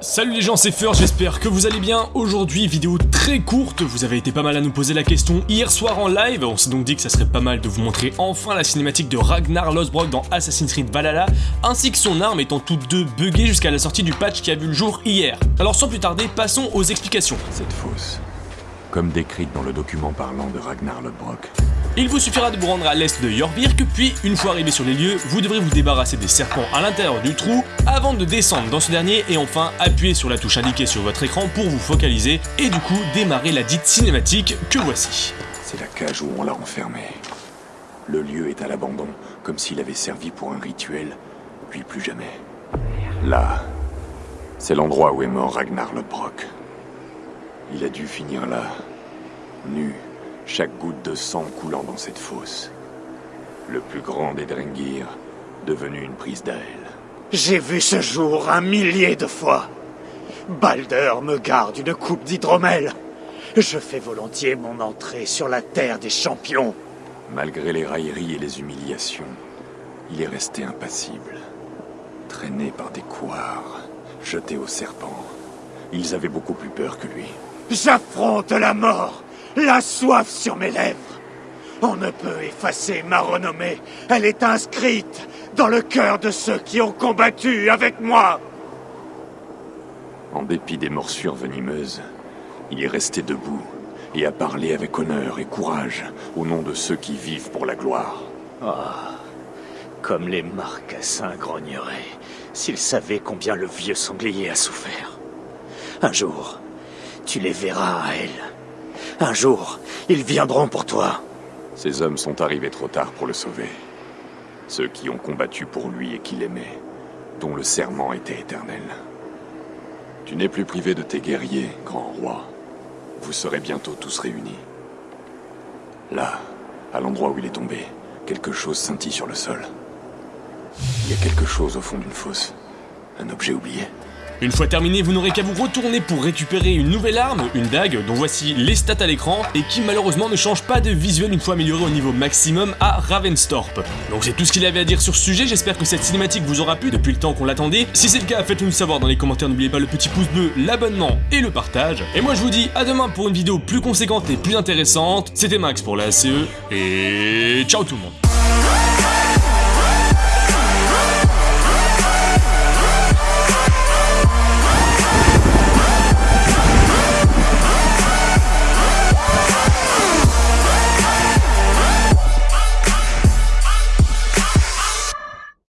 Salut les gens, c'est Fur, j'espère que vous allez bien. Aujourd'hui, vidéo très courte, vous avez été pas mal à nous poser la question hier soir en live, on s'est donc dit que ça serait pas mal de vous montrer enfin la cinématique de Ragnar Lothbrok dans Assassin's Creed Valhalla, ainsi que son arme étant toutes deux buggées jusqu'à la sortie du patch qui a vu le jour hier. Alors sans plus tarder, passons aux explications. Cette fosse, comme décrite dans le document parlant de Ragnar Lothbrok, Il vous suffira de vous rendre à l'est de Jorvik, puis une fois arrivé sur les lieux, vous devrez vous débarrasser des serpents à l'intérieur du trou, avant de descendre dans ce dernier et enfin appuyer sur la touche indiquée sur votre écran pour vous focaliser et du coup démarrer la dite cinématique que voici. c'est la cage où on l'a enfermé. Le lieu est à l'abandon, comme s'il avait servi pour un rituel, puis plus jamais. Là, c'est l'endroit où est mort Ragnar Lothbrok. Il a dû finir là, nu, chaque goutte de sang coulant dans cette fosse. Le plus grand des Drengir, devenu une prise d'aile. J'ai vu ce jour un millier de fois. Balder me garde une coupe d'hydromel. Je fais volontiers mon entrée sur la terre des champions. Malgré les railleries et les humiliations, il est resté impassible. Traîné par des couards, jeté au serpent. Ils avaient beaucoup plus peur que lui. J'affronte la mort, la soif sur mes lèvres. On ne peut effacer ma renommée. Elle est inscrite dans le cœur de ceux qui ont combattu avec moi. En dépit des morsures venimeuses, il est resté debout et a parlé avec honneur et courage au nom de ceux qui vivent pour la gloire. Comme les marcassins grogneraient s'ils savaient combien le vieux sanglier a souffert. Un jour, tu les verras à elle. Un jour, ils viendront pour toi. Ces hommes sont arrivés trop tard pour le sauver. Ceux qui ont combattu pour lui et qui l'aimaient, dont le serment était éternel. Tu n'es plus privé de tes guerriers, grand roi. Vous serez bientôt tous réunis. Là, à l'endroit où il est tombé, quelque chose scintille sur le sol. Il y a quelque chose au fond d'une fosse. Un objet oublié. Une fois terminé, vous n'aurez qu'à vous retourner pour récupérer une nouvelle arme, une dague, dont voici les stats à l'écran, et qui malheureusement ne change pas de visuel une fois améliorée au niveau maximum à Ravenstorp. Donc c'est tout ce qu'il avait à dire sur ce sujet, j'espère que cette cinématique vous aura plu depuis le temps qu'on l'attendait. Si c'est le cas, faites-le nous savoir dans les commentaires, n'oubliez pas le petit pouce bleu, l'abonnement et le partage. Et moi je vous dis à demain pour une vidéo plus conséquente et plus intéressante. C'était Max pour la CE, et ciao tout le monde